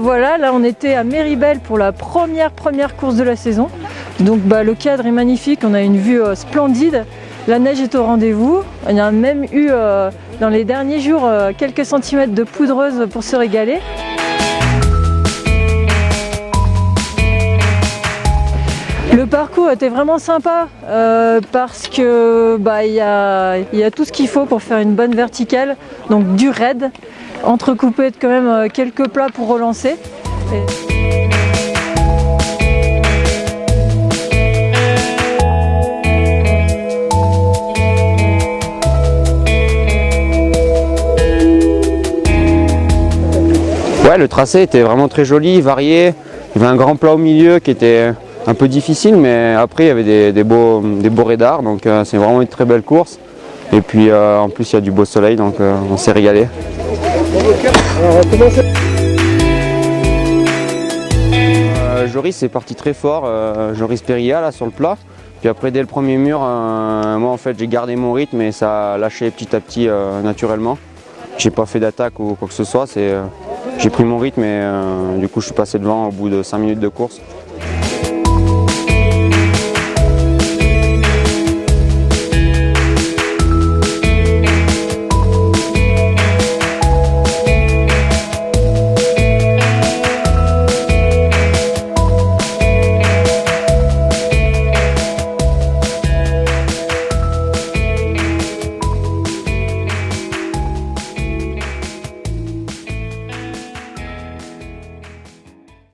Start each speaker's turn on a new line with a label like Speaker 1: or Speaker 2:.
Speaker 1: voilà, là on était à Méribel pour la première première course de la saison. Donc bah, le cadre est magnifique, on a une vue euh, splendide. La neige est au rendez-vous. On a même eu euh, dans les derniers jours euh, quelques centimètres de poudreuse pour se régaler. Était vraiment sympa euh, parce que bah, il y, a, y a tout ce qu'il faut pour faire une bonne verticale, donc du raid, entrecoupé de quand même euh, quelques plats pour relancer.
Speaker 2: Ouais, le tracé était vraiment très joli, varié. Il y avait un grand plat au milieu qui était un peu difficile, mais après il y avait des, beaux, des beaux radars, donc euh, c'est vraiment une très belle course. Et puis euh, en plus il y a du beau soleil, donc euh, on s'est régalé. Joris est parti très fort, Joris Perilla là sur le plat. Puis après dès le premier mur, moi en fait j'ai gardé mon rythme et ça a lâché petit à petit naturellement. J'ai pas fait d'attaque ou quoi que ce soit, j'ai pris mon rythme et du coup je suis passé devant au bout de 5 minutes de course.